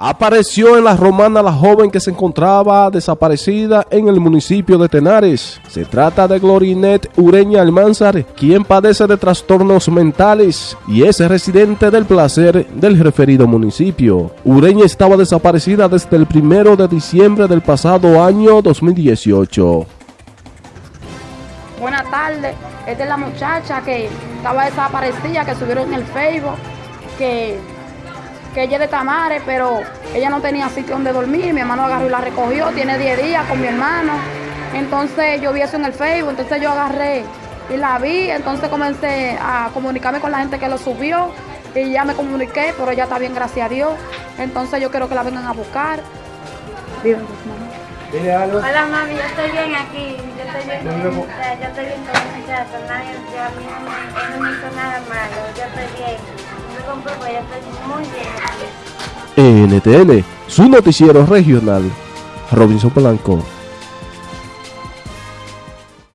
Apareció en la romana la joven que se encontraba desaparecida en el municipio de Tenares. Se trata de Glorinet Ureña Almanzar, quien padece de trastornos mentales y es residente del placer del referido municipio. Ureña estaba desaparecida desde el primero de diciembre del pasado año 2018. Buenas tardes, esta es la muchacha que estaba desaparecida, que subieron en el Facebook, que que ella es de Tamare, pero ella no tenía sitio donde dormir. Mi hermano agarró y la recogió, tiene 10 días con mi hermano. Entonces yo vi eso en el Facebook, entonces yo agarré y la vi, entonces comencé a comunicarme con la gente que lo subió y ya me comuniqué, pero ya está bien, gracias a Dios. Entonces yo quiero que la vengan a buscar. Hola mami, yo estoy bien aquí, yo estoy bien con yo estoy bien con el muchacho, nadie, yo, a mí no me, no me hizo nada malo, yo estoy bien. NTN, su noticiero regional, Robinson Blanco.